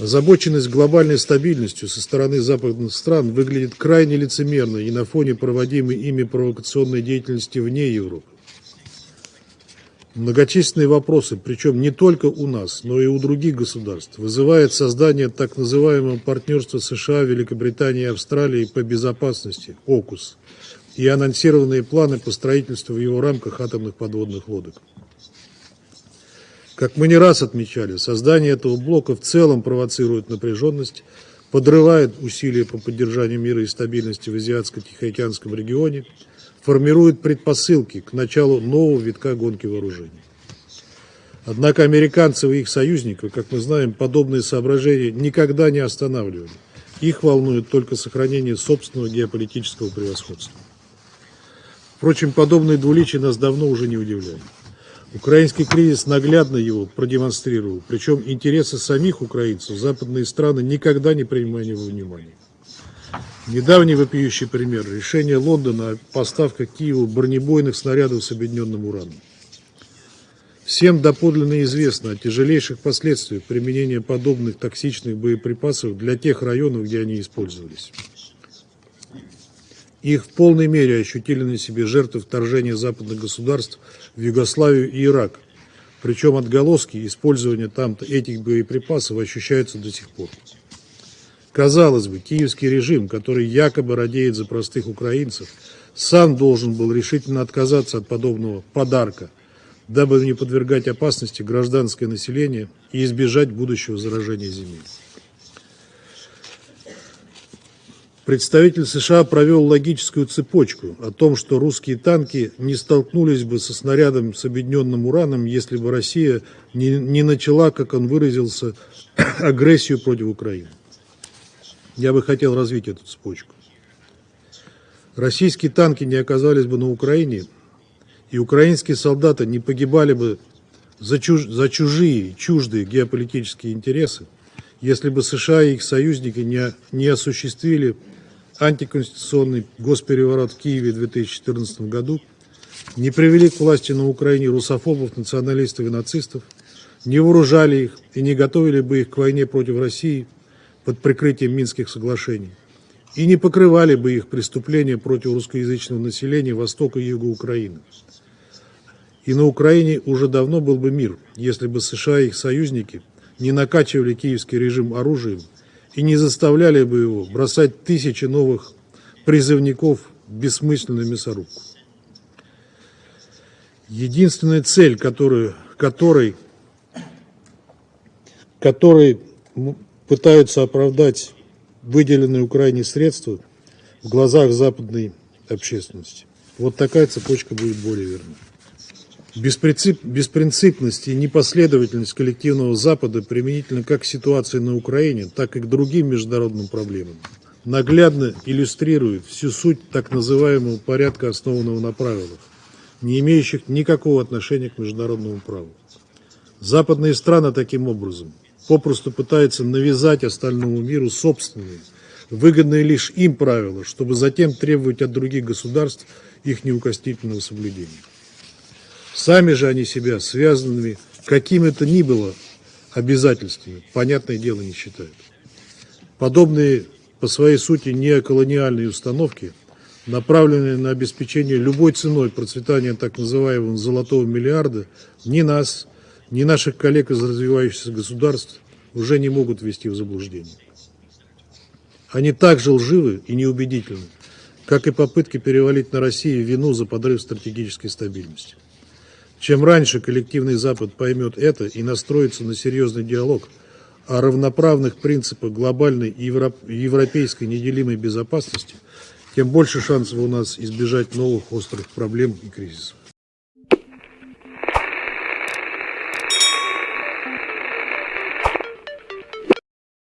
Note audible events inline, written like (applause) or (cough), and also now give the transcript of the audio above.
Озабоченность глобальной стабильностью со стороны западных стран выглядит крайне лицемерно и на фоне проводимой ими провокационной деятельности вне Европы. Многочисленные вопросы, причем не только у нас, но и у других государств, вызывает создание так называемого партнерства США, Великобритании и Австралии по безопасности, ОКУС, и анонсированные планы по строительству в его рамках атомных подводных лодок. Как мы не раз отмечали, создание этого блока в целом провоцирует напряженность, подрывает усилия по поддержанию мира и стабильности в Азиатско-Тихоокеанском регионе, формирует предпосылки к началу нового витка гонки вооружений. Однако американцев и их союзников, как мы знаем, подобные соображения никогда не останавливали. Их волнует только сохранение собственного геополитического превосходства. Впрочем, подобные двуличия нас давно уже не удивляют. Украинский кризис наглядно его продемонстрировал, причем интересы самих украинцев западные страны никогда не принимали во внимание. Недавний вопиющий пример – решение Лондона о поставках Киеву бронебойных снарядов с объединенным ураном. Всем доподлинно известно о тяжелейших последствиях применения подобных токсичных боеприпасов для тех районов, где они использовались. Их в полной мере ощутили на себе жертвы вторжения западных государств в Югославию и Ирак. Причем отголоски использования там этих боеприпасов ощущаются до сих пор. Казалось бы, киевский режим, который якобы радеет за простых украинцев, сам должен был решительно отказаться от подобного подарка, дабы не подвергать опасности гражданское население и избежать будущего заражения земель. Представитель США провел логическую цепочку о том, что русские танки не столкнулись бы со снарядом с объединенным ураном, если бы Россия не, не начала, как он выразился, (coughs) агрессию против Украины. Я бы хотел развить эту цепочку. Российские танки не оказались бы на Украине, и украинские солдаты не погибали бы за, чуж, за чужие, чуждые геополитические интересы, если бы США и их союзники не, не осуществили антиконституционный госпереворот в Киеве в 2014 году, не привели к власти на Украине русофобов, националистов и нацистов, не вооружали их и не готовили бы их к войне против России – под прикрытием Минских соглашений и не покрывали бы их преступления против русскоязычного населения Востока и Юга Украины. И на Украине уже давно был бы мир, если бы США и их союзники не накачивали киевский режим оружием и не заставляли бы его бросать тысячи новых призывников в бессмысленную мясорубку. Единственная цель, которую, которой, которой пытаются оправдать выделенные Украине средства в глазах западной общественности. Вот такая цепочка будет более верна. Беспринцип, беспринципность и непоследовательность коллективного Запада применительно как к ситуации на Украине, так и к другим международным проблемам наглядно иллюстрирует всю суть так называемого порядка, основанного на правилах, не имеющих никакого отношения к международному праву. Западные страны таким образом попросту пытается навязать остальному миру собственные, выгодные лишь им правила, чтобы затем требовать от других государств их неукоснительного соблюдения. Сами же они себя связанными какими-то ни было обязательствами, понятное дело, не считают. Подобные по своей сути неоколониальные установки, направленные на обеспечение любой ценой процветания так называемого золотого миллиарда, ни нас, ни наших коллег из развивающихся государств уже не могут ввести в заблуждение. Они так же лживы и неубедительны, как и попытки перевалить на Россию вину за подрыв стратегической стабильности. Чем раньше коллективный Запад поймет это и настроится на серьезный диалог о равноправных принципах глобальной и европейской неделимой безопасности, тем больше шансов у нас избежать новых острых проблем и кризисов.